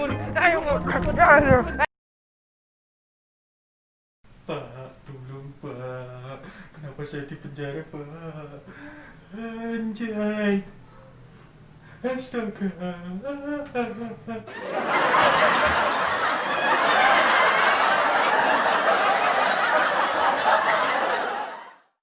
bangun ayo. Pak tolong pak. Kenapa saya di penjara pak? Anjay. Astaga.